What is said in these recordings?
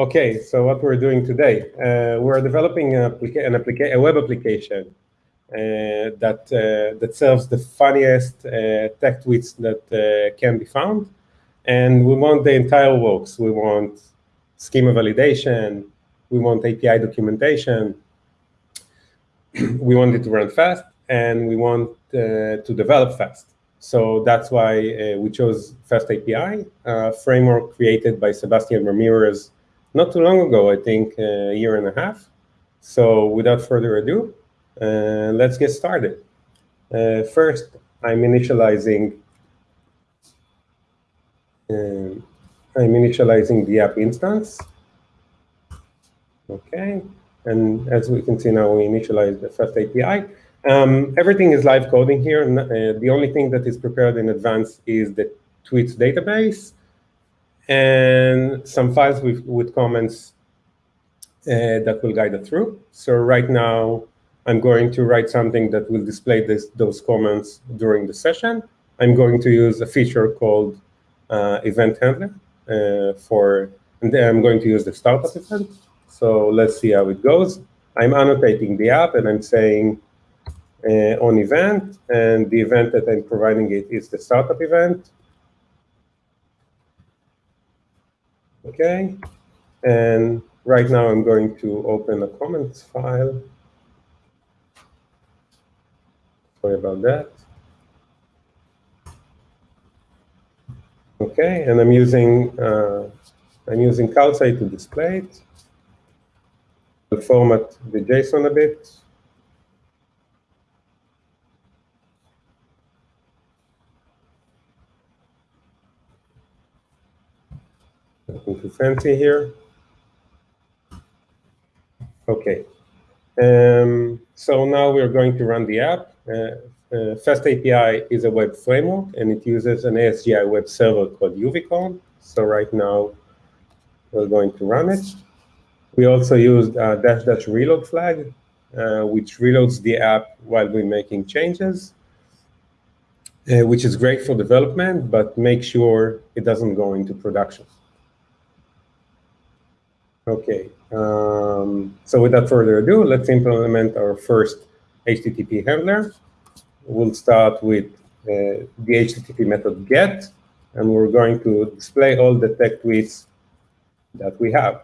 Okay, so what we're doing today, uh, we're developing an, applica an applica a web application uh, that uh, that serves the funniest uh, tech tweets that uh, can be found, and we want the entire works. We want schema validation, we want API documentation, we want it to run fast, and we want uh, to develop fast. So that's why we chose Fast API, a framework created by Sebastian Ramirez not too long ago, I think a year and a half. So without further ado, uh, let's get started. Uh, first, I'm initializing uh, I'm initializing the app instance. Okay, and as we can see now, we initialize the first API. Um, everything is live coding here. Uh, the only thing that is prepared in advance is the tweets database and some files with, with comments uh, that will guide it through. So right now, I'm going to write something that will display this, those comments during the session. I'm going to use a feature called uh, event handler uh, for, and then I'm going to use the startup event. So let's see how it goes. I'm annotating the app and I'm saying uh, on event, and the event that I'm providing it is the startup event. Okay, and right now I'm going to open a comments file. Sorry about that. Okay, and I'm using uh, I'm using Calcite to display it. I'll format the JSON a bit. Nothing too fancy here. Okay. Um, so now we're going to run the app. Uh, uh, Fast API is a web framework, and it uses an ASGI web server called Uvicorn. So right now, we're going to run it. We also used a dash dash reload flag, uh, which reloads the app while we're making changes, uh, which is great for development, but make sure it doesn't go into production. Okay, um, so without further ado, let's implement our first HTTP handler. We'll start with uh, the HTTP method get, and we're going to display all the tech tweets that we have.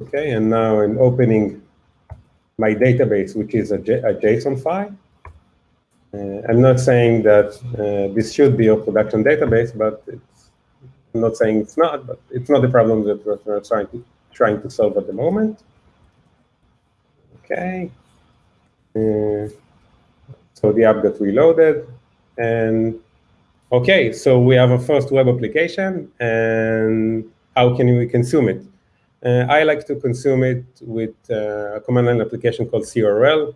Okay, and now I'm opening my database, which is a, J a JSON file. Uh, I'm not saying that uh, this should be a production database, but I'm not saying it's not, but it's not the problem that we're trying to, trying to solve at the moment. Okay. Uh, so the app got reloaded. And OK, so we have a first web application. And how can we consume it? Uh, I like to consume it with uh, a command line application called cURL.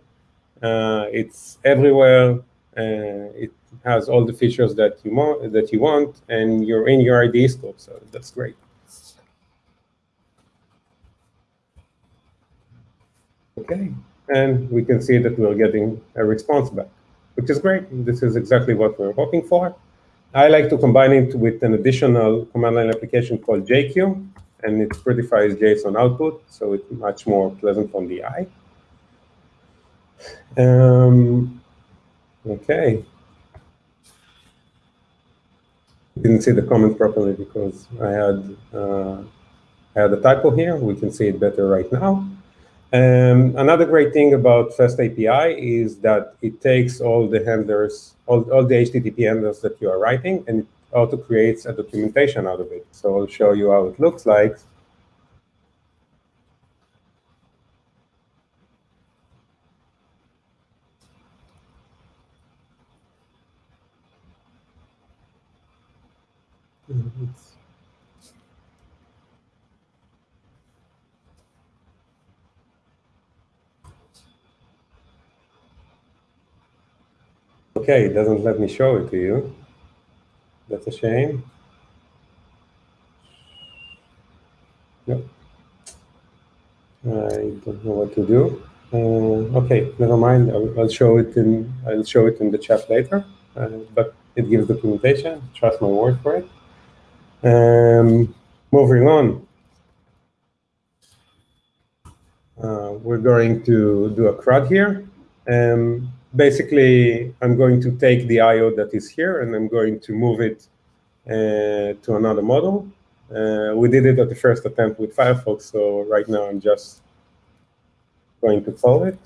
Uh, it's everywhere. Uh, it has all the features that you want, that you want, and you're in your IDE scope, so that's great. Okay, and we can see that we're getting a response back, which is great. This is exactly what we're hoping for. I like to combine it with an additional command line application called JQ, and it prettifies JSON output, so it's much more pleasant on the eye. Um, okay. Didn't see the comment properly because I had uh, I had a typo here. We can see it better right now. Um, another great thing about Fast API is that it takes all the handlers, all, all the HTTP handlers that you are writing, and it auto creates a documentation out of it. So I'll show you how it looks like. Okay, it doesn't let me show it to you. That's a shame. Yep. I don't know what to do. Uh, okay, never mind. I'll, I'll, show it in I'll show it in the chat later. Uh, but it gives documentation. Trust my word for it. Um, moving on. Uh, we're going to do a CRUD here. Um, basically, I'm going to take the IO that is here and I'm going to move it uh, to another model. Uh, we did it at the first attempt with Firefox, so right now I'm just going to solve it.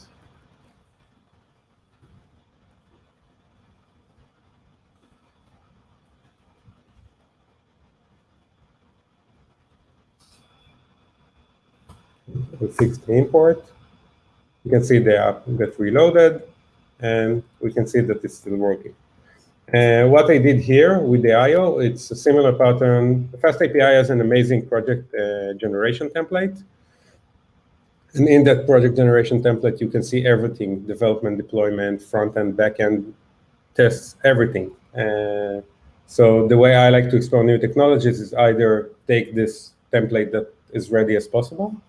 We fix the import. You can see the app get reloaded, and we can see that it's still working. Uh, what I did here with the IO, it's a similar pattern. Fast API has an amazing project uh, generation template. And in that project generation template, you can see everything, development, deployment, front-end, back-end, tests, everything. Uh, so the way I like to explore new technologies is either take this template that is ready as possible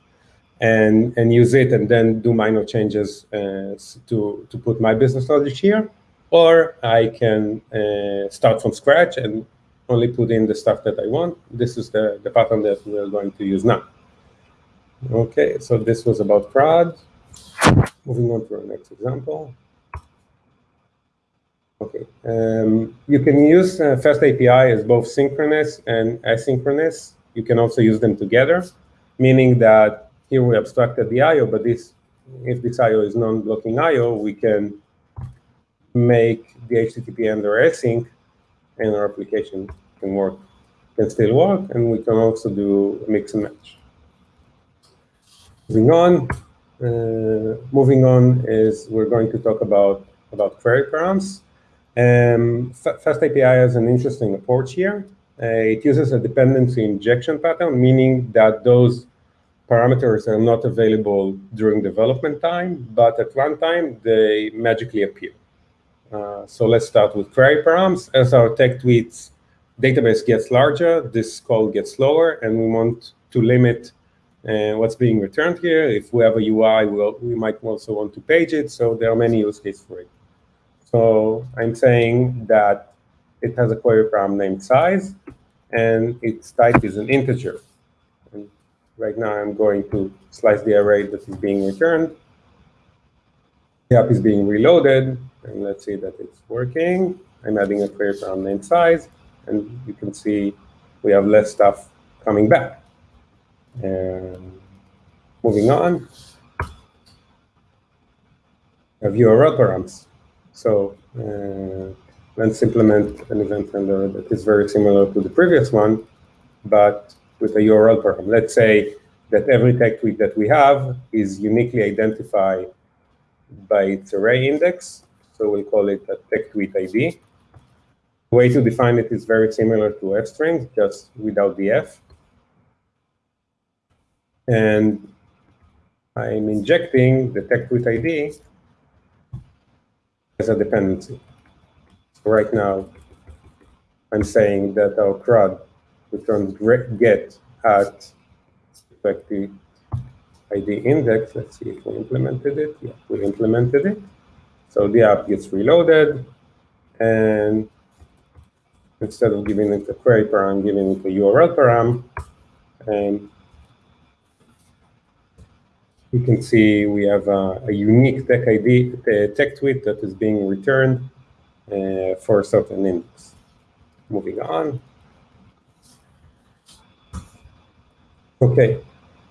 and, and use it and then do minor changes uh, to, to put my business logic here. Or I can uh, start from scratch and only put in the stuff that I want. This is the, the pattern that we're going to use now. Okay, so this was about CRUD. Moving on to our next example. Okay, um, you can use uh, Fast API as both synchronous and asynchronous. You can also use them together, meaning that here we abstracted the I.O., but this, if this I.O. is non-blocking I.O., we can make the HTTP under async, and our application can work, can still work, and we can also do mix and match. Moving on, uh, moving on is we're going to talk about, about query params. Um, Fast API has an interesting approach here. Uh, it uses a dependency injection pattern, meaning that those parameters are not available during development time, but at runtime, they magically appear. Uh, so let's start with query params. As our tech tweets database gets larger, this call gets slower, and we want to limit and what's being returned here. If we have a UI, we'll, we might also want to page it. So there are many use cases for it. So I'm saying that it has a query param named size, and its type is an integer. Right now, I'm going to slice the array that is being returned. The app is being reloaded, and let's see that it's working. I'm adding a query param named size, and you can see we have less stuff coming back. And moving on, have URL params. So uh, let's implement an event handler that is very similar to the previous one, but with a URL param. Let's say that every tech tweet that we have is uniquely identified by its array index. So we'll call it a tech tweet ID. The way to define it is very similar to f-strings, just without the f and I'm injecting the tech tweet ID as a dependency. So right now, I'm saying that our CRUD returns get at tech tweet ID index. Let's see if we implemented it. Yeah, we implemented it. So the app gets reloaded, and instead of giving it a query param, giving it a URL param, and you can see we have a, a unique tech ID, tech tweet that is being returned uh, for a certain index. Moving on. Okay,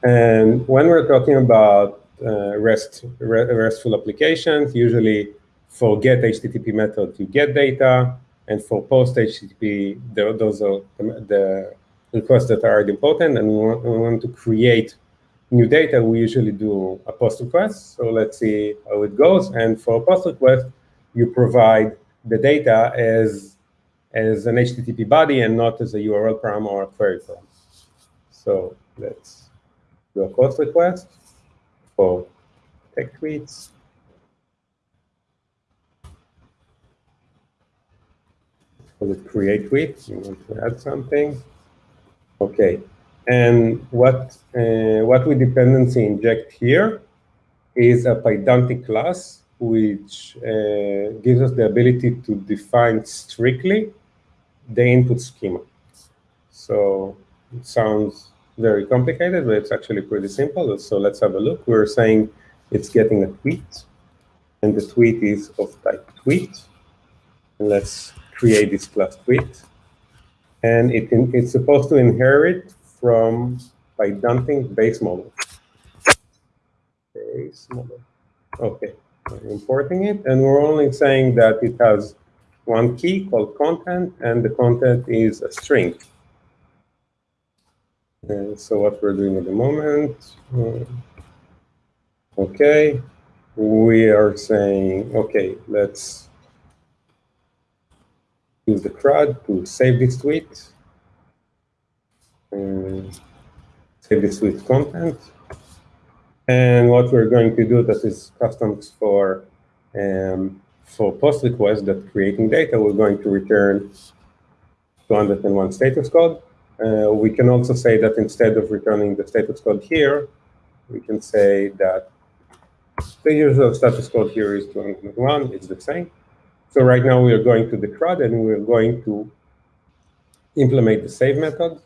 and when we're talking about uh, REST, RESTful applications, usually for get HTTP method, you get data, and for post HTTP, those are the, requests that are important, and we want, we want to create new data, we usually do a post request. So let's see how it goes. And for a post request, you provide the data as, as an HTTP body and not as a URL param or a query param. So let's do a post request for tech tweets. Call it create tweet. You want to add something. Okay, and what, uh, what we dependency inject here is a Pydantic class, which uh, gives us the ability to define strictly the input schema. So it sounds very complicated, but it's actually pretty simple. So let's have a look. We're saying it's getting a tweet, and the tweet is of type tweet. And let's create this class tweet. And it it's supposed to inherit from Pydantic base model. Base model. Okay, I'm importing it, and we're only saying that it has one key called content, and the content is a string. And so what we're doing at the moment, uh, okay, we are saying, okay, let's use the CRUD to save this tweet, and save this tweet content. And what we're going to do, that is customs for um, for post request that creating data, we're going to return 201 status code. Uh, we can also say that instead of returning the status code here, we can say that the usual status code here is 201, it's the same. So right now we are going to the CRUD and we're going to implement the save method.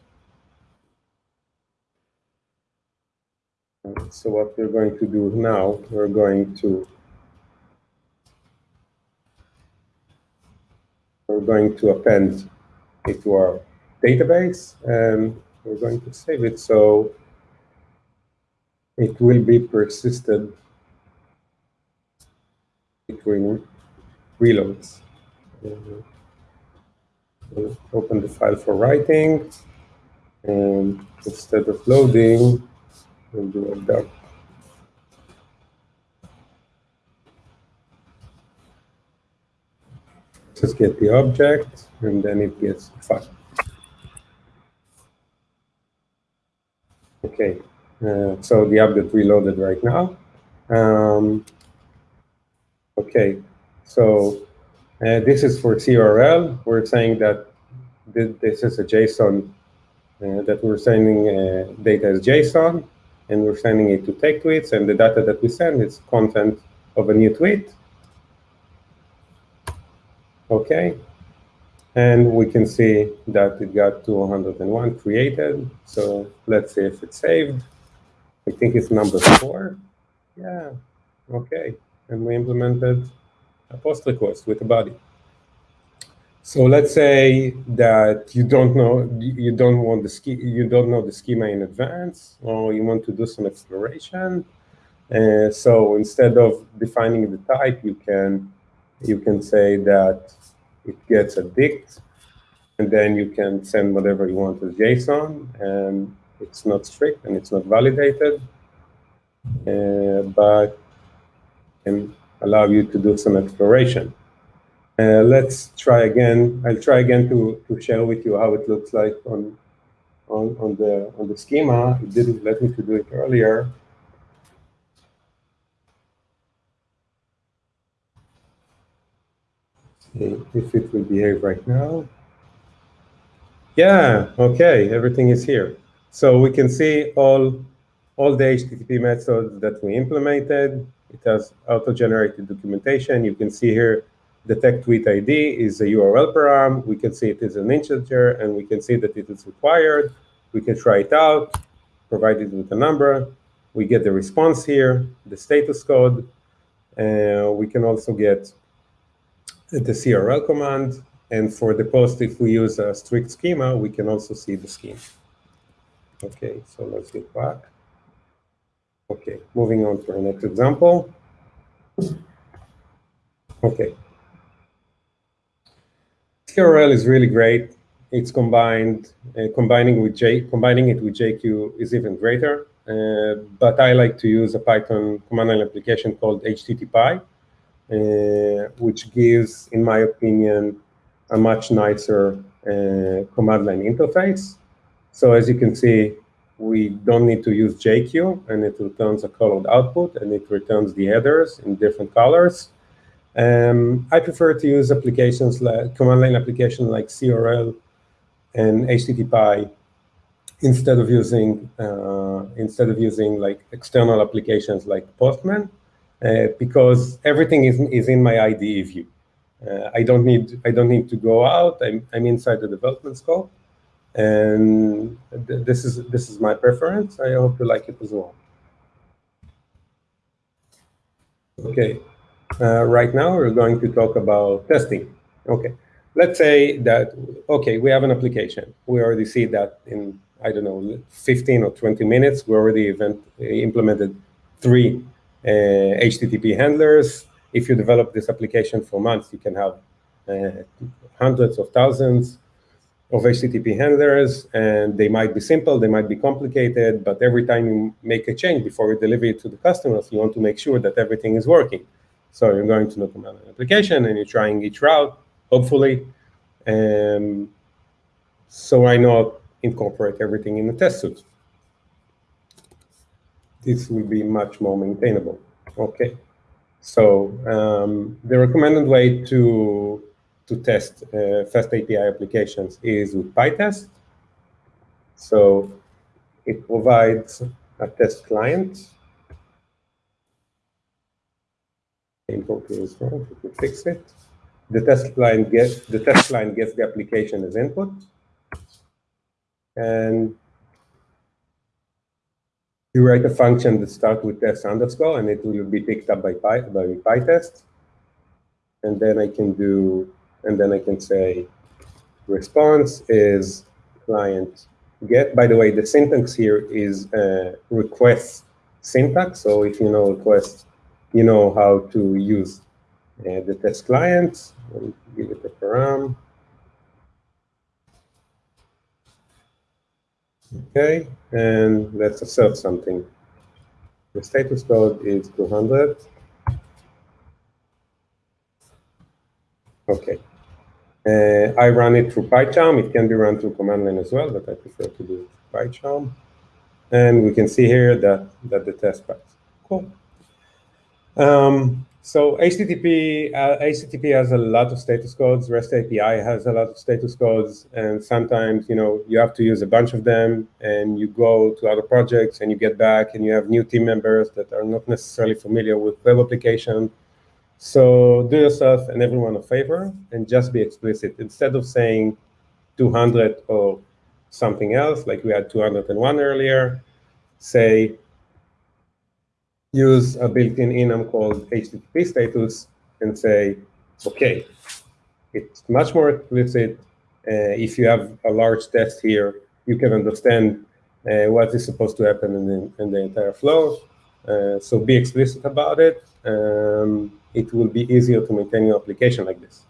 So what we're going to do now, we're going to we're going to append it to our database and we're going to save it so it will be persisted between reloads. We'll open the file for writing and instead of loading, we'll do a dump. Just get the object and then it gets the file. Okay, uh, so the app that we loaded right now. Um, okay, so uh, this is for cURL. We're saying that th this is a JSON uh, that we're sending uh, data as JSON, and we're sending it to take tweets, and the data that we send is content of a new tweet. Okay, and we can see that it got 201 created. So let's see if it's saved. I think it's number four. Yeah, okay. And we implemented a post request with a body. So let's say that you don't know you don't want the ski you don't know the schema in advance, or you want to do some exploration. Uh, so instead of defining the type, you can you can say that it gets a dict, and then you can send whatever you want as JSON, and it's not strict and it's not validated, uh, but can allow you to do some exploration. Uh, let's try again. I'll try again to, to share with you how it looks like on, on, on, the, on the schema. It didn't let me to do it earlier. See if it will behave right now. Yeah, okay, everything is here. So we can see all, all the HTTP methods that we implemented. It has auto-generated documentation. You can see here the tech tweet ID is a URL param. We can see it is an integer, and we can see that it is required. We can try it out, provide it with a number. We get the response here, the status code. Uh, we can also get the cURL command. And for the post, if we use a strict schema, we can also see the scheme. Okay, so let's get back. Okay, moving on to our next example. Okay. cURL is really great. It's combined, uh, combining with J, combining it with JQ is even greater. Uh, but I like to use a Python command line application called HTTPie, which gives, in my opinion, a much nicer uh, command line interface. So as you can see, we don't need to use JQ, and it returns a colored output, and it returns the headers in different colors. Um, I prefer to use applications like command line application like cURL and HTTPie instead of using uh, instead of using like external applications like Postman, because everything is is in my IDE view. Uh, I don't need I don't need to go out. I'm I'm inside the development scope, and th this is this is my preference. I hope you like it as well. Okay, uh, right now we're going to talk about testing. Okay, let's say that okay we have an application. We already see that in I don't know 15 or 20 minutes we already event, implemented three uh, HTTP handlers if you develop this application for months, you can have uh, hundreds of thousands of HTTP handlers, and they might be simple, they might be complicated, but every time you make a change before you deliver it to the customers, you want to make sure that everything is working. So you're going to document an application, and you're trying each route, hopefully. Um, so why not incorporate everything in the test suite? This will be much more maintainable. Okay. So um, the recommended way to to test uh, fast API applications is with PyTest. So it provides a test client. Import is wrong. We fix it. The test client gets the test client gets the application as input, and you write a function that starts with test underscore, and it will be picked up by Py, by PyTest. And then I can do, and then I can say response is client get. By the way, the syntax here is uh, request syntax. So if you know request, you know how to use uh, the test client. give it a param. Okay, and let's assert something. The status code is 200. Okay. Uh, I run it through PyCharm. It can be run through command line as well, but I prefer to do PyCharm. And we can see here that, that the test passed. Cool. Um, so HTTP, uh, HTTP has a lot of status codes. REST API has a lot of status codes, and sometimes you know you have to use a bunch of them, and you go to other projects and you get back, and you have new team members that are not necessarily familiar with web application. So do yourself and everyone a favor and just be explicit. Instead of saying 200 or something else, like we had 201 earlier, say use a built-in enum called HTTP status and say, okay, it's much more explicit. Uh, if you have a large test here, you can understand uh, what is supposed to happen in the, in the entire flow. Uh, so be explicit about it. Um, it will be easier to maintain your application like this.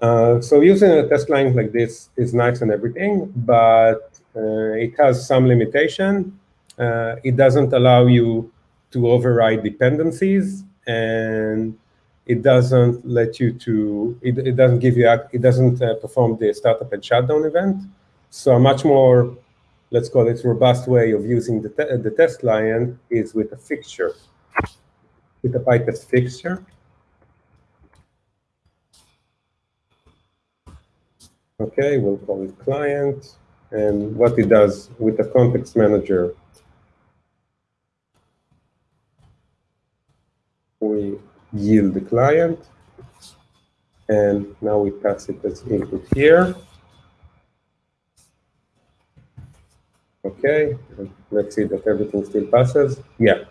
Uh, so using a test client like this is nice and everything, but uh, it has some limitation. Uh, it doesn't allow you to override dependencies and it doesn't let you to, it, it doesn't give you, it doesn't uh, perform the startup and shutdown event. So a much more, let's call it robust way of using the, te the test client is with a fixture, with a PyTest fixture. Okay, we'll call it client. And what it does with the context manager we yield the client. And now we pass it as input here. Okay, let's see that everything still passes. Yeah.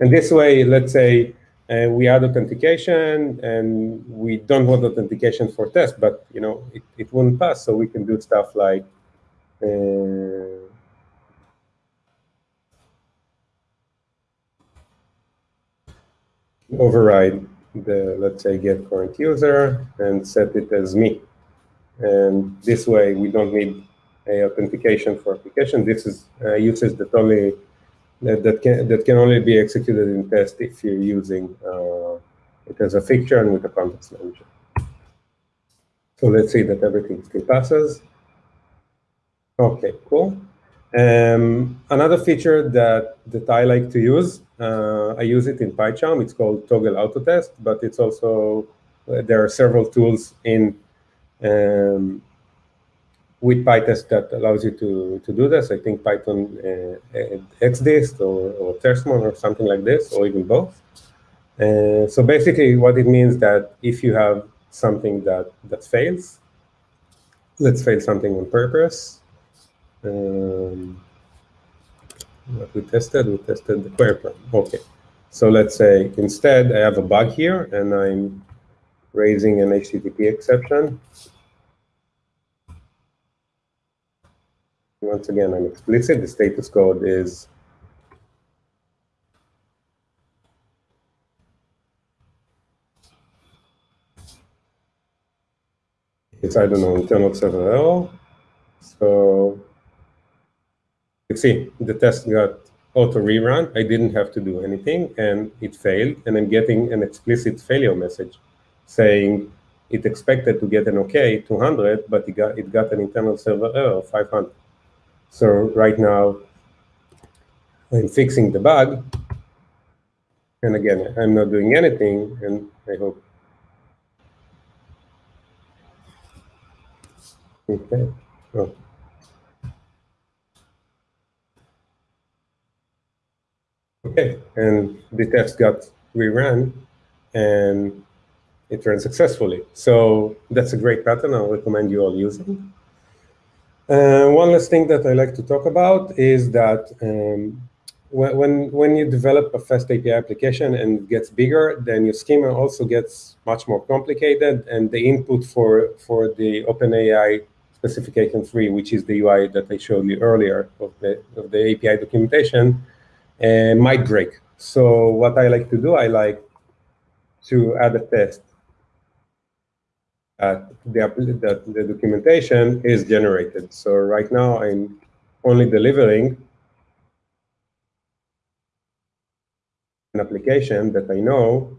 And this way, let's say uh, we add authentication and we don't want authentication for test, but you know it, it won't pass. So we can do stuff like uh, override the, let's say, get current user and set it as me. And this way, we don't need a authentication for application. This is uh, uses that only that, that can that can only be executed in test if you're using uh, it as a fixture and with a context manager. So let's see that everything still passes. Okay, cool. Um, another feature that, that I like to use, uh, I use it in PyCharm. It's called Toggle Autotest, but it's also, uh, there are several tools in um, with PyTest that allows you to, to do this. I think Python uh, XDist or, or or something like this, or even both. Uh, so basically what it means that if you have something that, that fails, let's fail something on purpose. Um, what we tested, we tested the query param. Okay. So let's say instead I have a bug here and I'm raising an HTTP exception. Once again, I'm explicit. The status code is it's, I don't know, internal server error. So you see, the test got auto rerun. I didn't have to do anything, and it failed. And I'm getting an explicit failure message saying it expected to get an OK 200, but it got, it got an internal server error 500. So right now, I'm fixing the bug. And again, I'm not doing anything, and I hope. Okay. Oh. Okay, and the test got rerun, and it ran successfully. So that's a great pattern. I'll recommend you all using. Uh, one last thing that I like to talk about is that um, when, when, you develop a fast API application and it gets bigger, then your schema also gets much more complicated, and the input for, for the OpenAPI specification 3, which is the UI that I showed you earlier of the, of the API documentation, uh, might break. So what I like to do, I like to add a test that the, that the documentation is generated. So right now I'm only delivering an application that I know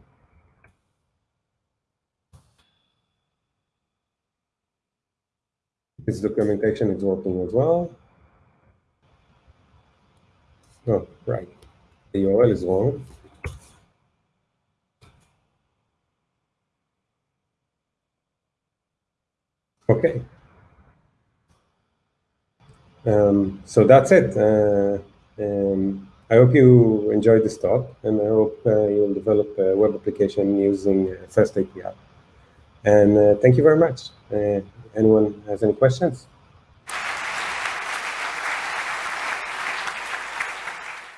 this documentation is working as well. Oh, right. The URL is wrong. Okay. Um, so that's it. Uh, um, I hope you enjoyed this talk, and I hope uh, you'll develop a web application using uh, Fast API. And uh, thank you very much. Uh, anyone has any questions?